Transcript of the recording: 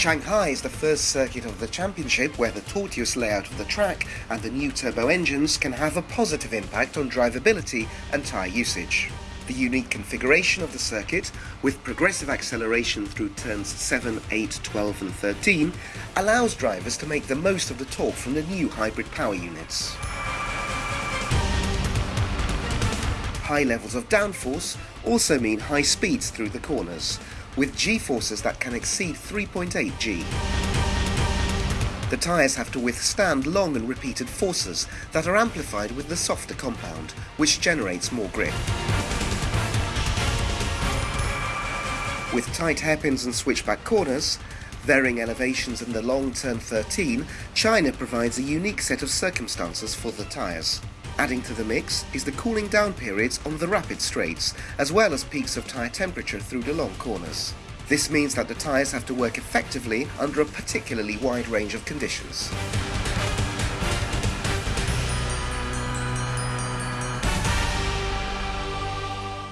Shanghai is the first circuit of the championship where the tortuous layout of the track and the new turbo engines can have a positive impact on drivability and tyre usage. The unique configuration of the circuit, with progressive acceleration through turns 7, 8, 12 and 13, allows drivers to make the most of the torque from the new hybrid power units. High levels of downforce also mean high speeds through the corners, with g-forces that can exceed 3.8 g. The tyres have to withstand long and repeated forces that are amplified with the softer compound, which generates more grip. With tight hairpins and switchback corners, varying elevations and the long turn 13, China provides a unique set of circumstances for the tyres. Adding to the mix is the cooling down periods on the rapid straights, as well as peaks of tyre temperature through the long corners. This means that the tyres have to work effectively under a particularly wide range of conditions.